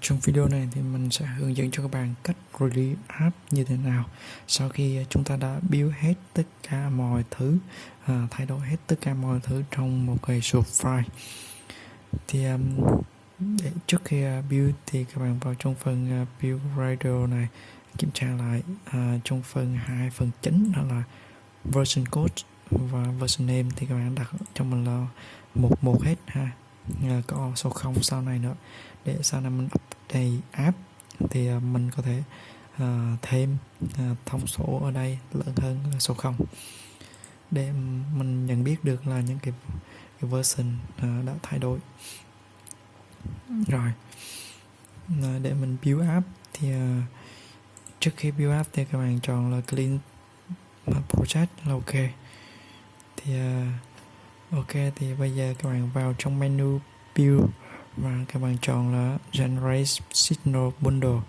Trong video này thì mình sẽ hướng dẫn cho các bạn cách release app như thế nào sau khi à, chúng ta đã build hết tất cả mọi thứ à, thay đổi hết tất cả mọi thứ trong một cái số file. Thì um, để trước khi uh, build thì các bạn vào trong phần uh, build radio này kiểm tra lại uh, trong phần hai phần chính đó là version code và version name thì các bạn đặt cho mình là một một hết ha. Ờ, có số không sau này nữa. Để sau này mình update app thì ờ, mình có thể uh, thêm uh, thông số ở đây lớn hơn số 0 để mình nhận biết được là những cái, cái version uh, đã thay đổi. Rồi. Uh, để mình build app thì uh, trước khi build app thì các bạn chọn là clean project là ok. Thì uh, ok thì bây giờ các bạn vào trong menu build và các bạn chọn là generate signal bundle.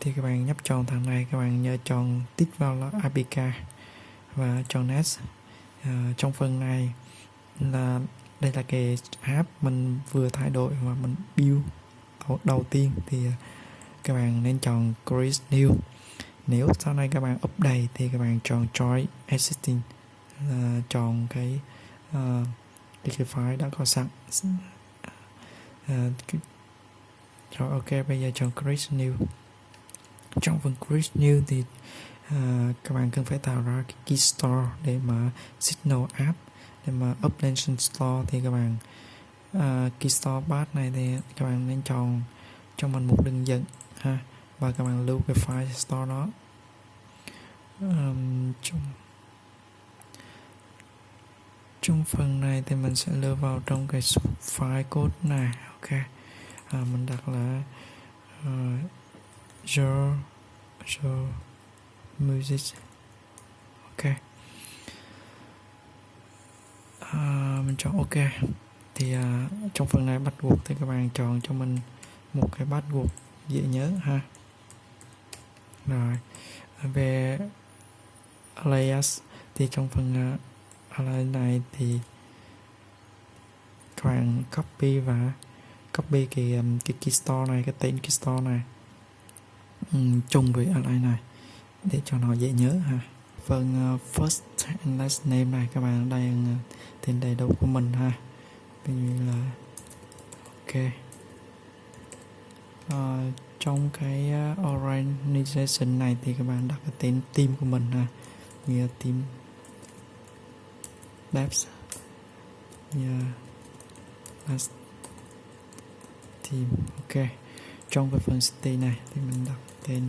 Thì các bạn nhấp chọn thằng này các bạn nhớ chọn tích vào là APK và chọn next à, ờ, trong phần này là đây là cái app mình vừa thay đổi và mình build đầu, đầu tiên. Thì ờ, các bạn nên chọn create new. Nếu sau này các bạn update thì các bạn chọn join existing là chọn cái uh, cái, cái file đã có sẵn. À, rồi ok bây giờ chọn create new. Trong phần create new thì à, các bạn cần phải tạo ra cái key store để mà signal app để mà up lên store thì các bạn uh, key store path này thì các bạn nên chọn cho mình một đường dẫn ha và các bạn lưu cái file store đó. Um, trong trong phần này thì mình sẽ lưu vào trong cái file code này ok? À, mình đặt là uh, your your music ok? À, mình chọn ok. Thì à, trong phần này bắt buộc thì các bạn chọn cho mình một cái bắt buộc dễ nhớ ha? Rồi về alias thì trong phần à, uh, này thì các bạn copy và copy cái um, cái key store này cái tên key store này. Um, chung với align này để cho nó dễ nhớ ha. Phần uh, first and last name này các bạn đang uh, tên đầy đủ của mình ha. Ví dụ là ok. Uh, trong cái uh, organization này thì các bạn đặt cái tên team của mình ha. Như team maps, yeah. last team. Ok. Trong cái phần city này thì mình đặt tên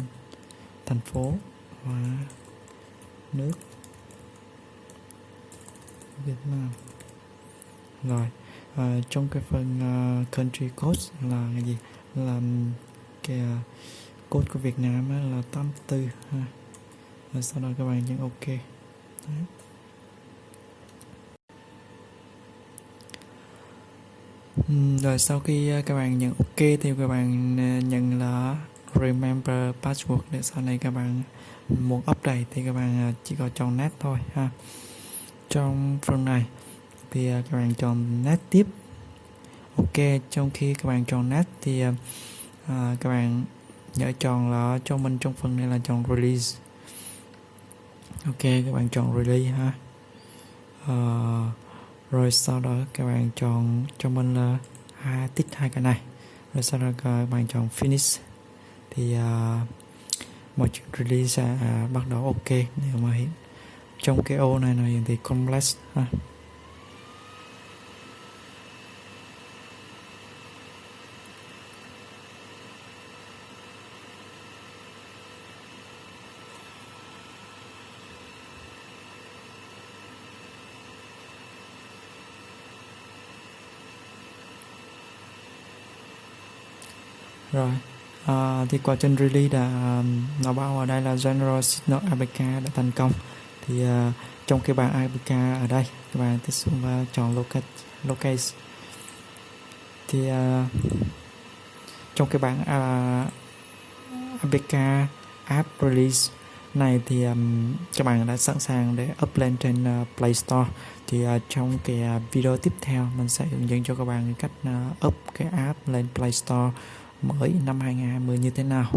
thành phố và nước. Việt Nam. Rồi. À, trong cái phần uh, country code là cái gì? Là cái uh, code của Việt Nam á, là 84 ha. Và sau đó các bạn nhấn ok. Đấy. Ừ, rồi sau khi ờ, các bạn nhận ok thì các bạn ờ, nhận là remember password để sau này các bạn muốn update thì các bạn ờ, chỉ có chọn net thôi ha. Trong phần này thì các bạn chọn net tiếp. Ok trong khi các bạn chọn net thì à, các bạn nhớ chọn là cho mình trong phần này là chọn release. Ok các bạn chọn release ha. Uh, rồi sau đó các bạn chọn cho mình là hai tích hai cái này. Rồi sau đó các bạn chọn finish. Thì uh, mọi chuyện release sẽ uh, à, bắt đầu ok nếu mà hiện trong cái ô này này thì complex ha. Rồi. À, thì quá trình release đã um, nó bao ở đây là general signal APK đã thành công. Thì à, trong cái bảng APK ở đây các bạn tích xuống và chọn locate locate thì à, trong cái bảng à, APK app release này thì um, các bạn đã sẵn sàng để up lên trên uh, Play Store. Thì uh, trong cái uh, video tiếp theo mình sẽ hướng dẫn cho các bạn cách uh, up cái app lên Play Store mới năm 2020 như thế nào?